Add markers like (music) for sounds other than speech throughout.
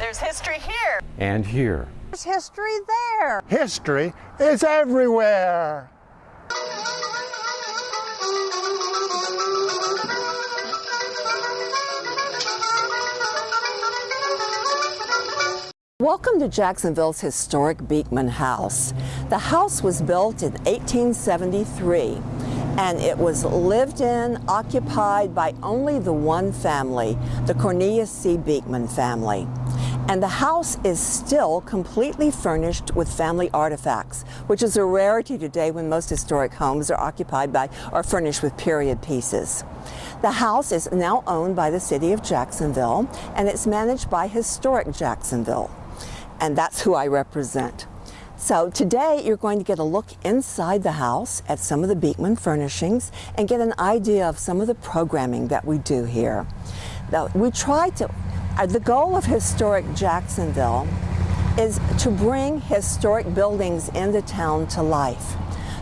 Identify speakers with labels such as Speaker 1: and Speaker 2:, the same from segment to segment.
Speaker 1: There's history here.
Speaker 2: And here.
Speaker 3: There's history there.
Speaker 4: History is everywhere.
Speaker 3: Welcome to Jacksonville's historic Beekman House. The house was built in 1873 and it was lived in, occupied by only the one family, the Cornelius C. Beekman family. And the house is still completely furnished with family artifacts, which is a rarity today when most historic homes are occupied by or furnished with period pieces. The house is now owned by the city of Jacksonville and it's managed by Historic Jacksonville. And that's who I represent. So today you're going to get a look inside the house at some of the Beekman furnishings and get an idea of some of the programming that we do here. Now, we try to, Uh, the goal of Historic Jacksonville is to bring historic buildings into town to life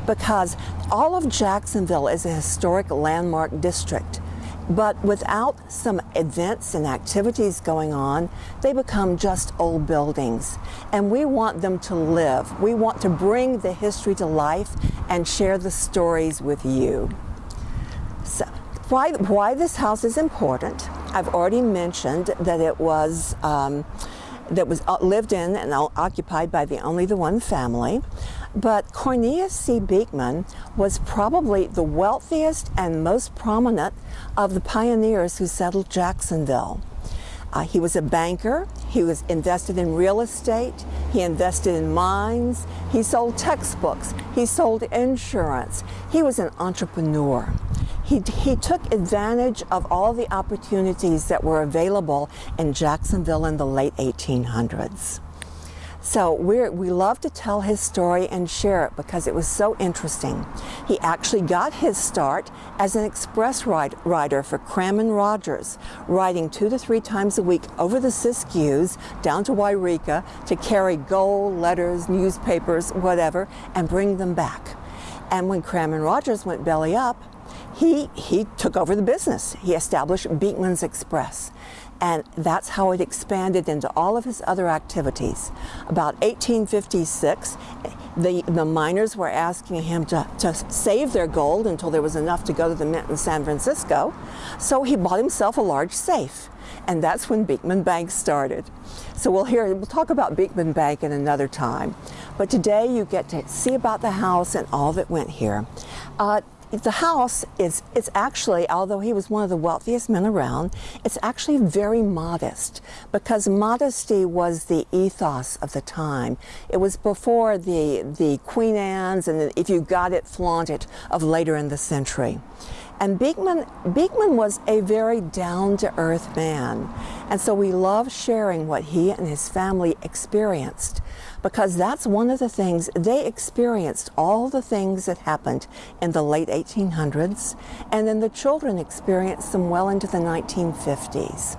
Speaker 3: because all of Jacksonville is a historic landmark district. But without some events and activities going on, they become just old buildings. And we want them to live. We want to bring the history to life and share the stories with you. So, why, why this house is important, I've already mentioned that it was um, that was uh, lived in and occupied by the only the one family. But Cornelius C. Beekman was probably the wealthiest and most prominent of the pioneers who settled Jacksonville. Uh, he was a banker, he was invested in real estate, he invested in mines, he sold textbooks, he sold insurance. He was an entrepreneur. He, he took advantage of all the opportunities that were available in Jacksonville in the late 1800s. So we we love to tell his story and share it because it was so interesting. He actually got his start as an express ride, rider for Crammon Rogers, riding two to three times a week over the Siskiyous down to Yreka to carry gold, letters, newspapers, whatever, and bring them back. And when Crammon Rogers went belly up, he, he took over the business. He established Beekman's Express. And that's how it expanded into all of his other activities. About 1856, the, the miners were asking him to, to save their gold until there was enough to go to the mint in San Francisco. So he bought himself a large safe. And that's when Beekman Bank started. So we'll hear, we'll talk about Beekman Bank in another time. But today you get to see about the house and all that went here. Uh, the house is it's actually although he was one of the wealthiest men around it's actually very modest because modesty was the ethos of the time. It was before the the queen anne's and the, if you got it flaunt it of later in the century. And Beekman, Beekman was a very down-to-earth man. And so we love sharing what he and his family experienced because that's one of the things, they experienced all the things that happened in the late 1800s and then the children experienced them well into the 1950s.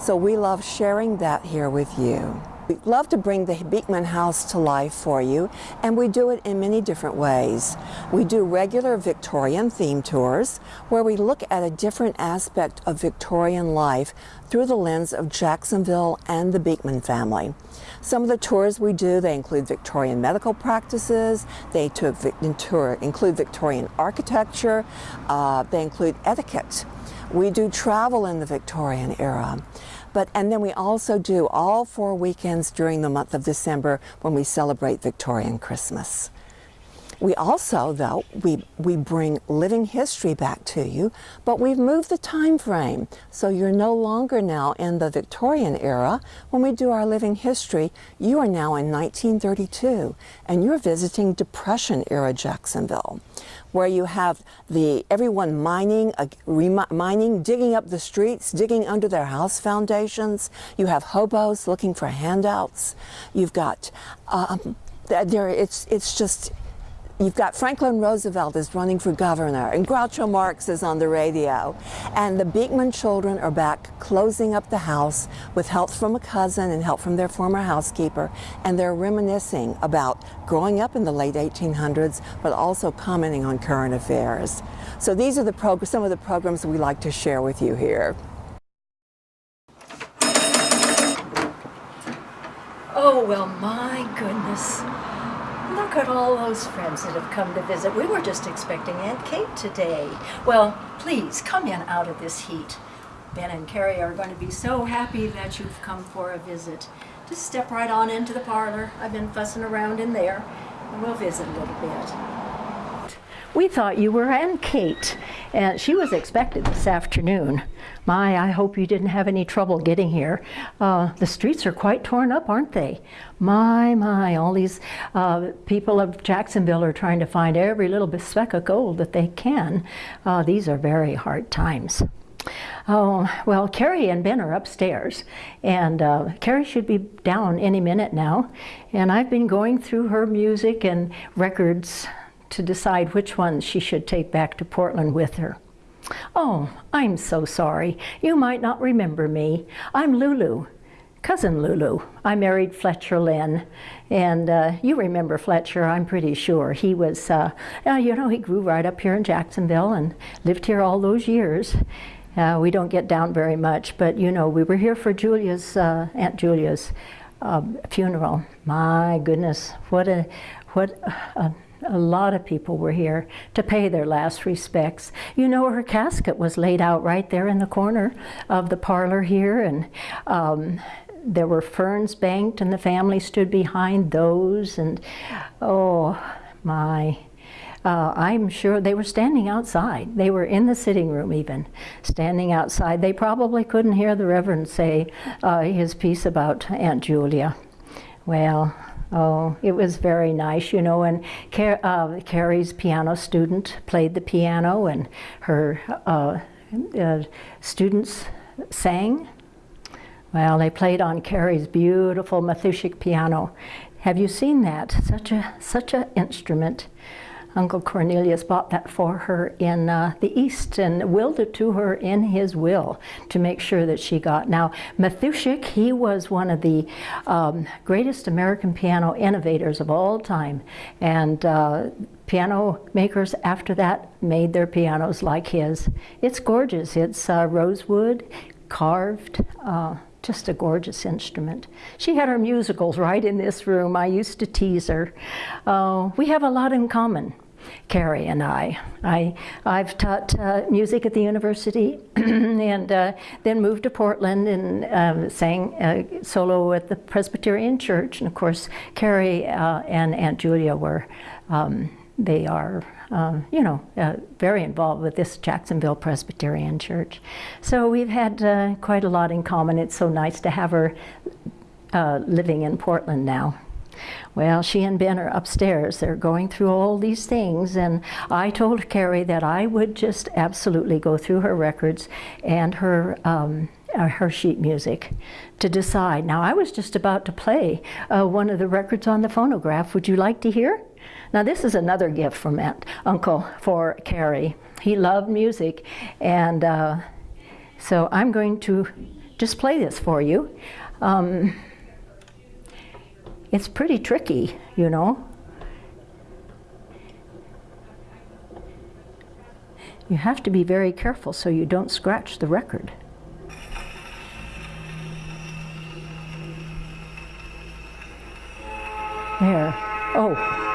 Speaker 3: So we love sharing that here with you. We love to bring the Beekman House to life for you, and we do it in many different ways. We do regular Victorian theme tours, where we look at a different aspect of Victorian life through the lens of Jacksonville and the Beekman family. Some of the tours we do, they include Victorian medical practices, they include Victorian architecture, uh, they include etiquette. We do travel in the Victorian era. But, and then we also do all four weekends during the month of December when we celebrate Victorian Christmas. We also, though, we, we bring living history back to you, but we've moved the time frame. So you're no longer now in the Victorian era. When we do our living history, you are now in 1932, and you're visiting Depression era Jacksonville, where you have the everyone mining, uh, mining, digging up the streets, digging under their house foundations. You have hobos looking for handouts. You've got um, there. It's it's just You've got Franklin Roosevelt is running for governor, and Groucho Marx is on the radio. And the Beekman children are back closing up the house with help from a cousin and help from their former housekeeper. And they're reminiscing about growing up in the late 1800s, but also commenting on current affairs. So these are the some of the programs we like to share with you here.
Speaker 1: Oh, well, my goodness. Look at all those friends that have come to visit. We were just expecting Aunt Kate today. Well, please come in out of this heat. Ben and Carrie are going to be so happy that you've come for a visit. Just step right on into the parlor. I've been fussing around in there, and we'll visit a little bit. We thought you were Aunt Kate, and she was expected this afternoon. My, I hope you didn't have any trouble getting here. Uh, the streets are quite torn up, aren't they? My, my, all these uh, people of Jacksonville are trying to find every little speck of gold that they can. Uh, these are very hard times. Oh, well, Carrie and Ben are upstairs, and uh, Carrie should be down any minute now. And I've been going through her music and records to decide which ones she should take back to Portland with her. Oh, I'm so sorry. You might not remember me. I'm Lulu, cousin Lulu. I married Fletcher Lynn, and uh, you remember Fletcher, I'm pretty sure. He was, uh, uh, you know, he grew right up here in Jacksonville and lived here all those years. Uh, we don't get down very much, but you know, we were here for Julia's, uh, Aunt Julia's um, funeral. My goodness, what a, what a, a lot of people were here to pay their last respects. You know, her casket was laid out right there in the corner of the parlor here, and um, there were ferns banked, and the family stood behind those, and oh my. Uh, I'm sure they were standing outside. They were in the sitting room even, standing outside. They probably couldn't hear the Reverend say uh, his piece about Aunt Julia. Well, Oh, it was very nice, you know, and Car uh, Carrie's piano student played the piano and her uh, uh, students sang. Well, they played on Carrie's beautiful Mathushek piano. Have you seen that? Such a such an instrument. Uncle Cornelius bought that for her in uh, the East and willed it to her in his will to make sure that she got. Now, Mathushek, he was one of the um, greatest American piano innovators of all time. And uh, piano makers after that made their pianos like his. It's gorgeous. It's uh, rosewood, carved. Uh, just a gorgeous instrument. She had her musicals right in this room. I used to tease her. Uh, we have a lot in common. Carrie and I. I I've taught uh, music at the university (clears throat) and uh, then moved to Portland and um, sang uh, solo at the Presbyterian Church. And of course, Carrie uh, and Aunt Julia were, um, they are, um, you know, uh, very involved with this Jacksonville Presbyterian Church. So we've had quite a lot in common. It's so nice to have her living in Portland now. Well, she and Ben are upstairs. They're going through all these things, and I told Carrie that I would just absolutely go through her records and her um, uh, her sheet music to decide. Now, I was just about to play uh, one of the records on the phonograph. Would you like to hear? Now, this is another gift from Aunt, Uncle for Carrie. He loved music, and uh, so I'm going to just play this for you. Um, it's pretty tricky, you know. You have to be very careful so you don't scratch the record. There. Oh.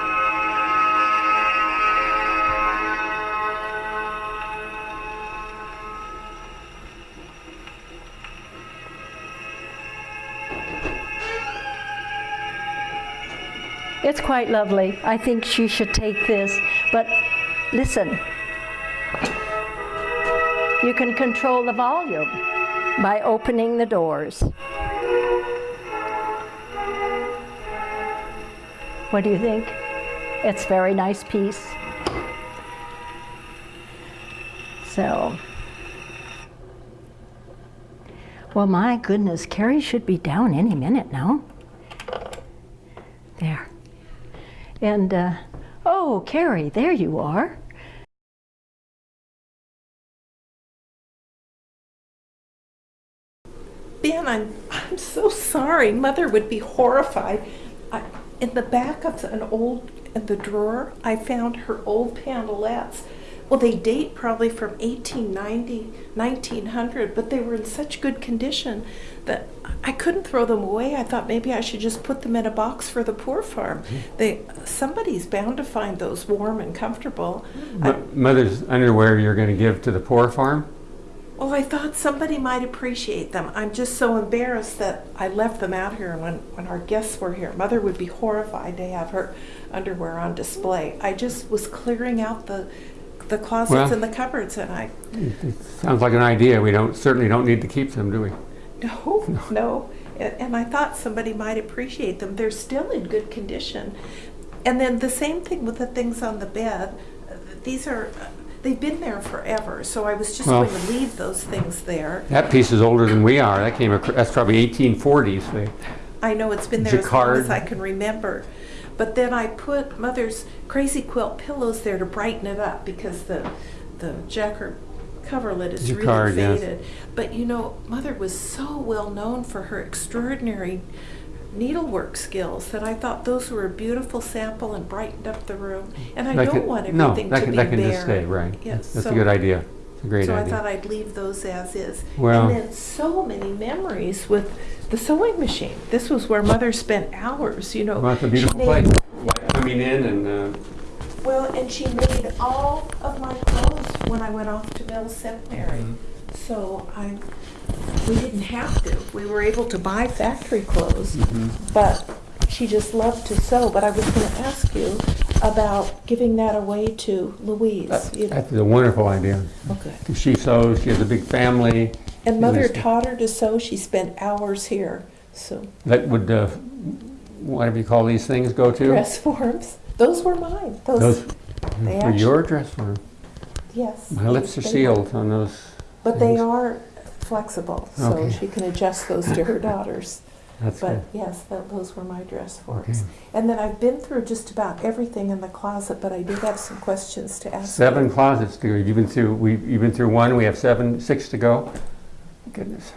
Speaker 1: It's quite lovely. I think she should take this. But listen, you can control the volume by opening the doors. What do you think? It's a very nice piece. So, well, my goodness, Carrie should be down any minute now. There. And, uh, oh, Carrie, there you are.
Speaker 2: Ben, I'm, I'm so sorry. Mother would be horrified. I, in the back of an old, in the drawer, I found her old pantalettes. Well, they date probably from 1890, 1900, but they were in such good condition that I couldn't throw them away. I thought maybe I should just put them in a box for the poor farm. Hmm. They somebody's bound to find those warm and comfortable. I,
Speaker 5: Mo- Mother's underwear you're going to give to the poor farm?
Speaker 2: well, I thought somebody might appreciate them. I'm just so embarrassed that I left them out here when when our guests were here. Mother would be horrified to have her underwear on display. I just was clearing out the the closets
Speaker 5: Well-
Speaker 2: and the cupboards and I
Speaker 5: Sounds like an idea. We don't certainly don't need to keep them, do we?
Speaker 2: No, (laughs) no. A- And I thought somebody might appreciate them. They're still in good condition. And then the same thing with the things on the bed. These are, they've been there forever, so I was just
Speaker 5: Well-
Speaker 2: going to leave those things there.
Speaker 5: That piece is older than we are. That came. That's probably 1840s. They-
Speaker 2: I know it's been there as long as I can remember. But then I put Mother's Crazy Quilt pillows there to brighten it up because the, the Jacquard coverlet is
Speaker 5: Jacquard,
Speaker 2: really
Speaker 5: yes.
Speaker 2: faded. But you know, Mother was so well known for her extraordinary needlework skills that I thought those were a beautiful sample and brightened up the room. And I
Speaker 5: that
Speaker 2: don't
Speaker 5: can-
Speaker 2: want
Speaker 5: no,
Speaker 2: everything
Speaker 5: that
Speaker 2: to
Speaker 5: can,
Speaker 2: be
Speaker 5: that can
Speaker 2: bare.
Speaker 5: just stay right.
Speaker 2: Yes,
Speaker 5: That's a good idea. It's a great
Speaker 2: so I thought I'd leave those as is.
Speaker 5: Well-
Speaker 2: and then so many memories with the sewing machine. This was where Mother spent hours, you know.
Speaker 5: well, it's a beautiful
Speaker 2: She
Speaker 5: place.
Speaker 2: made-
Speaker 5: Coming in and uh,
Speaker 2: Well, and she made all of my clothes when I went off to Mills Seminary.
Speaker 5: Mm-hmm.
Speaker 2: So I, we didn't have to. We were able to buy factory clothes,
Speaker 5: Mm-hmm.
Speaker 2: but she just loved to sew. But I was going to ask you about giving that away to Louise.
Speaker 5: that-
Speaker 2: you know.
Speaker 5: that's a wonderful idea.
Speaker 2: Okay.
Speaker 5: She sews. She has a big family.
Speaker 2: And Mother taught her to sew. She spent hours here. So
Speaker 5: That would, uh, whatever you call these things, go to.
Speaker 2: dress forms. Those were mine. Those,
Speaker 5: Those
Speaker 2: they actually,
Speaker 5: your dress form.
Speaker 2: yes.
Speaker 5: My lips are
Speaker 2: they-
Speaker 5: sealed on those.
Speaker 2: But they
Speaker 5: things.
Speaker 2: are flexible, so
Speaker 5: Okay.
Speaker 2: she can adjust those to her daughters. (laughs)
Speaker 5: That's
Speaker 2: But
Speaker 5: good.
Speaker 2: yes, that, those were my dress forms.
Speaker 5: Okay.
Speaker 2: And then I've been through just about everything in the closet, but I do have some questions to ask.
Speaker 5: Seven closets to go. You've been through. We. You've been through one. We have seven, six to go. Goodness.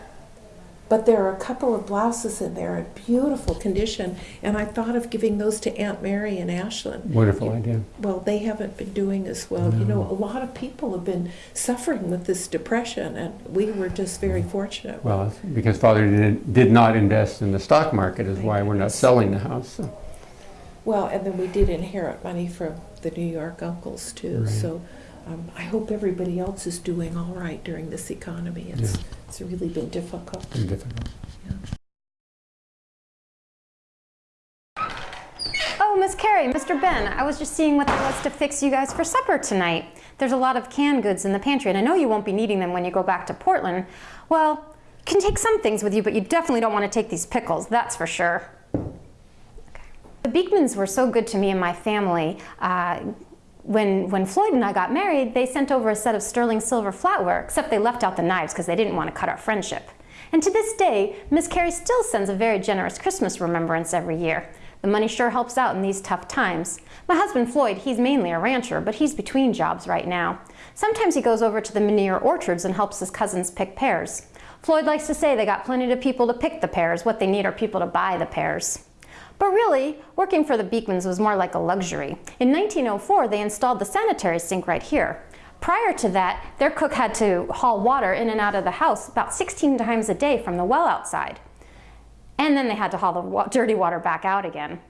Speaker 2: But there are a couple of blouses in there in beautiful condition, and I thought of giving those to Aunt Mary and Ashlyn.
Speaker 5: Wonderful idea.
Speaker 2: Well, they haven't been doing as well. You know, a lot of people have been suffering with this depression, and we were just very mm. fortunate.
Speaker 5: Well, because Father did, did not invest in the stock market is why we're not selling the house. so.
Speaker 2: Well, and then we did inherit money from the New York uncles too.
Speaker 5: Right.
Speaker 2: So um, I hope everybody else is doing all right during this economy. It's
Speaker 5: Yeah.
Speaker 2: it's really been difficult.
Speaker 5: Very difficult.
Speaker 6: Oh, Miss Carrie, Mr. Ben, I was just seeing what there was to fix you guys for supper tonight. There's a lot of canned goods in the pantry, and I know you won't be needing them when you go back to Portland. Well, you can take some things with you, but you definitely don't want to take these pickles, that's for sure. The Beekmans were so good to me and my family. Uh, when, when Floyd and I got married, they sent over a set of sterling silver flatware, except they left out the knives because they didn't want to cut our friendship. And to this day, Miss Carrie still sends a very generous Christmas remembrance every year. The money sure helps out in these tough times. My husband Floyd, he's mainly a rancher, but he's between jobs right now. Sometimes he goes over to the Menier orchards and helps his cousins pick pears. Floyd likes to say they got plenty of people to pick the pears, what they need are people to buy the pears. But really, working for the Beekmans was more like a luxury. In 1904, they installed the sanitary sink right here. Prior to that, their cook had to haul water in and out of the house about 16 times a day from the well outside. And then they had to haul the wa- dirty water back out again.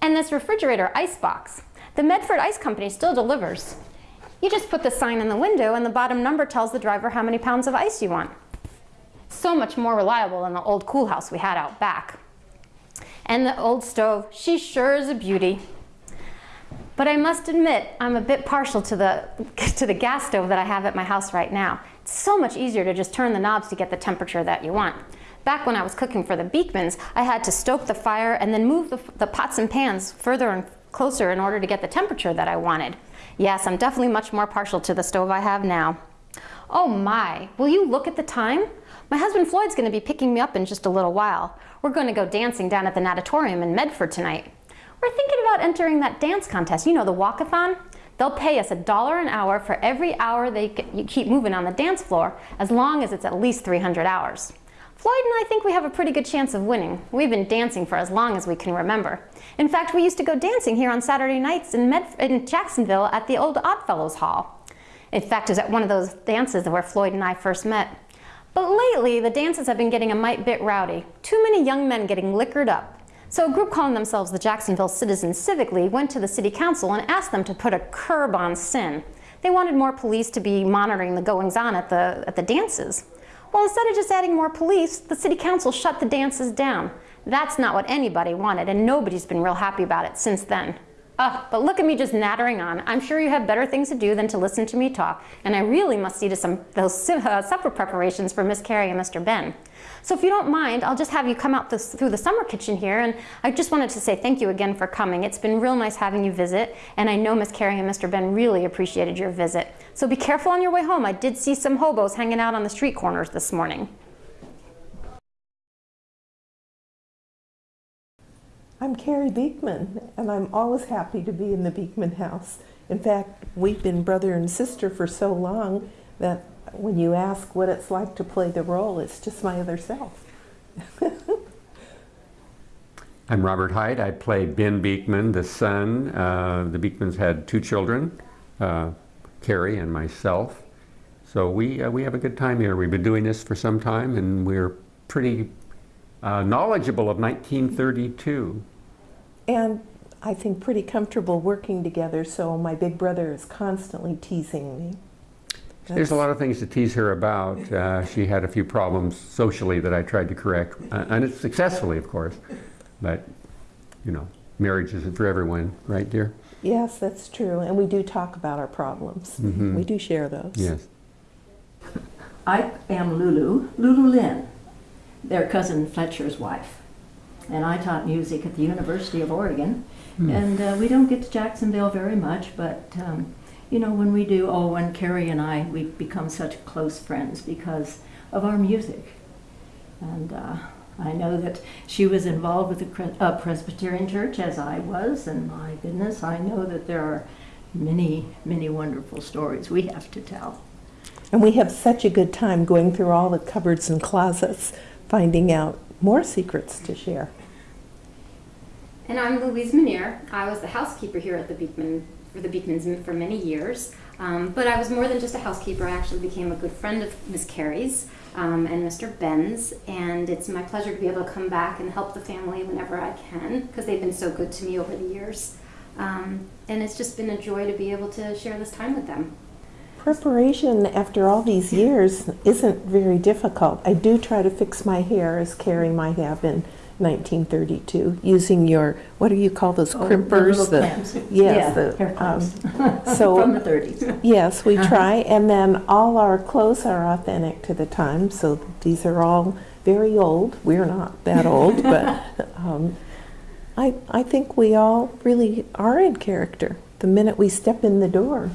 Speaker 6: And this refrigerator ice box, the Medford Ice Company still delivers. You just put the sign in the window and the bottom number tells the driver how many pounds of ice you want. So much more reliable than the old cool house we had out back. And the old stove, she sure is a beauty. But I must admit, I'm a bit partial to the, (laughs) to the gas stove that I have at my house right now. It's so much easier to just turn the knobs to get the temperature that you want. Back when I was cooking for the Beekmans, I had to stoke the fire and then move the, the pots and pans further and closer in order to get the temperature that I wanted. Yes, I'm definitely much more partial to the stove I have now. Oh my, will you look at the time? My husband Floyd's going to be picking me up in just a little while. We're going to go dancing down at the natatorium in Medford tonight. We're thinking about entering that dance contest, you know, the walkathon. They'll pay us a dollar an hour for every hour they keep moving on the dance floor, as long as it's at least 300 hours. Floyd and I think we have a pretty good chance of winning. We've been dancing for as long as we can remember. In fact, we used to go dancing here on Saturday nights in, Med- in Jacksonville at the old Oddfellows Hall. In fact, it was at one of those dances where Floyd and I first met. But lately, the dances have been getting a mite bit rowdy. Too many young men getting liquored up. So a group calling themselves the Jacksonville Citizens Civic League went to the city council and asked them to put a curb on sin. They wanted more police to be monitoring the goings-on at the, at the dances. Well, instead of just adding more police, the city council shut the dances down. That's not what anybody wanted, and nobody's been real happy about it since then. Oh, but look at me just nattering on. I'm sure you have better things to do than to listen to me talk, and I really must see to some those (laughs) uh, supper preparations for Miss Carrie and Mr. Ben. So if you don't mind, I'll just have you come out this, through the summer kitchen here, and I just wanted to say thank you again for coming. It's been real nice having you visit, and I know Miss Carrie and Mr. Ben really appreciated your visit. So be careful on your way home. I did see some hobos hanging out on the street corners this morning.
Speaker 2: I'm Carrie Beekman, and I'm always happy to be in the Beekman house. In fact, we've been brother and sister for so long that when you ask what it's like to play the role, it's just my other self. (laughs)
Speaker 5: I'm Robert Hyde. I play Ben Beekman, the son. Uh, the Beekmans had two children, uh, Carrie and myself. So we, uh, we have a good time here. We've been doing this for some time, and we're pretty uh, knowledgeable of 1932.
Speaker 2: And I think pretty comfortable working together, so my big brother is constantly teasing me.
Speaker 5: There's a lot of things to tease her about. Uh, she had a few problems socially that I tried to correct, uh, and it's successfully, of course. But, you know, marriage isn't for everyone, right, dear?
Speaker 2: Yes, that's true. And we do talk about our problems.
Speaker 5: Mhm.
Speaker 2: We do share those.
Speaker 5: Yes.
Speaker 1: I am Lulu, Lulu Lynn, their cousin Fletcher's wife. And I taught music at the University of Oregon. And uh, we don't get to Jacksonville very much, but um, you know, when we do, oh, when Carrie and I, we've become such close friends because of our music. And uh, I know that she was involved with the uh, Presbyterian Church as I was, and my goodness, I know that there are many, many wonderful stories we have to tell.
Speaker 2: And we have such a good time going through all the cupboards and closets, finding out more secrets to share.
Speaker 6: And I'm Louise Manier. I was the housekeeper here at the Beekman for the Beekmans for many years. Um, but I was more than just a housekeeper. I actually became a good friend of Miss Carrie's um, and Mr. Ben's, and it's my pleasure to be able to come back and help the family whenever I can because they've been so good to me over the years. Um, and it's just been a joy to be able to share this time with them.
Speaker 2: Preparation after all these years isn't very difficult. I do try to fix my hair as Carrie might have in 1932, using your, what do you call those,
Speaker 1: Oh, the
Speaker 2: crimpers? the-
Speaker 1: clamps. (laughs)
Speaker 2: Yes.
Speaker 1: Yeah,
Speaker 2: the,
Speaker 1: hair
Speaker 2: um,
Speaker 1: clamps. (laughs)
Speaker 2: so-
Speaker 1: From the 30s.
Speaker 2: Yes, we
Speaker 1: Uh-huh.
Speaker 2: try, and then all our clothes are authentic to the time, so these are all very old. We're not that old, (laughs) but um, I, I think we all really are in character the minute we step in the door.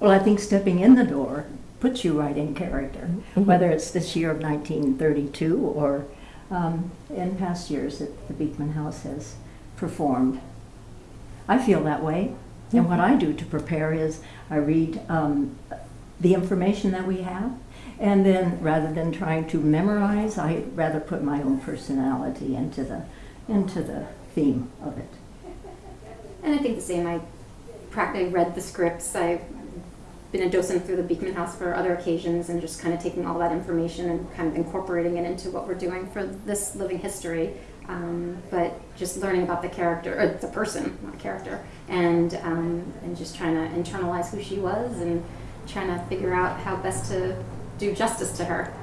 Speaker 1: Well, I think stepping in the door puts you right in character,
Speaker 2: Mhm.
Speaker 1: whether it's this year of 1932 or um, in past years that the Beekman House has performed. I feel that way, and what I do to prepare is I read um, the information that we have, and then rather than trying to memorize, I rather put my own personality into the into the theme of it.
Speaker 6: And I think the same. I practically read the scripts. I've been a docent through the Beekman House for other occasions and just kind of taking all that information and kind of incorporating it into what we're doing for this living history. Um, but just learning about the character, or the person, not character, and um, and just trying to internalize who she was and trying to figure out how best to do justice to her.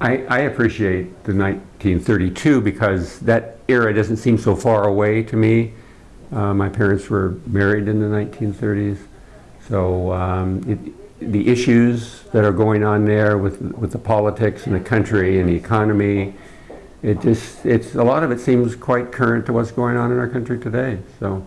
Speaker 5: I, I appreciate the 1932 because that era doesn't seem so far away to me. Uh, my parents were married in the 1930s, so um, it, the issues that are going on there with with the politics and the country and the economy, it just it's a lot of it seems quite current to what's going on in our country today. So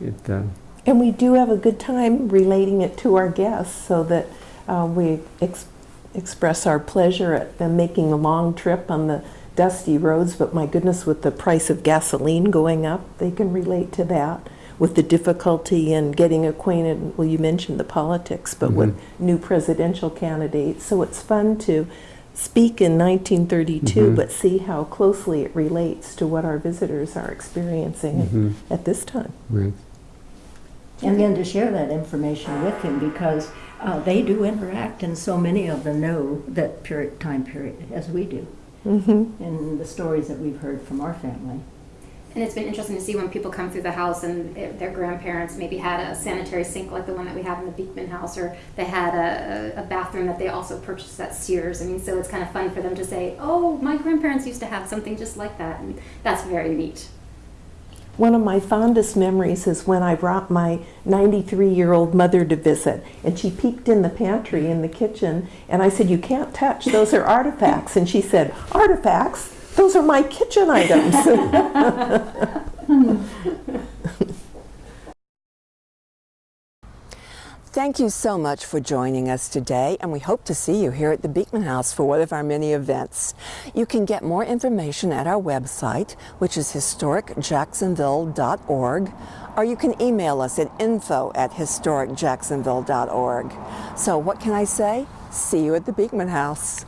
Speaker 5: it. Uh,
Speaker 2: And we do have a good time relating it to our guests so that uh, we ex express our pleasure at them making a long trip on the dusty roads. But my goodness, with the price of gasoline going up, they can relate to that. With the difficulty in getting acquainted, well, you mentioned the politics, but with new presidential candidates. So it's fun to speak in 1932,
Speaker 5: Mhm.
Speaker 2: but see how closely it relates to what our visitors are experiencing
Speaker 5: Mhm.
Speaker 2: at this time.
Speaker 5: Right.
Speaker 1: And then to share that information with him because uh, they do interact and so many of them know that period, time period as we do. Mm-hmm. And the stories that we've heard from our family.
Speaker 6: And it's been interesting to see when people come through the house and their, their grandparents maybe had a sanitary sink like the one that we have in the Beekman house, or they had a, a, bathroom that they also purchased at Sears. I mean, so it's kind of fun for them to say, oh, my grandparents used to have something just like that. And that's very neat.
Speaker 2: One of my fondest memories is when I brought my 93 year old mother to visit, and she peeked in the pantry in the kitchen, and I said, You can't touch, those are artifacts. And she said, Artifacts? Those are my kitchen items. (laughs)
Speaker 3: Thank you so much for joining us today, and we hope to see you here at the Beekman House for one of our many events. You can get more information at our website, which is historicjacksonville.org, or you can email us at info at historicjacksonville.org. So what can I say? See you at the Beekman House.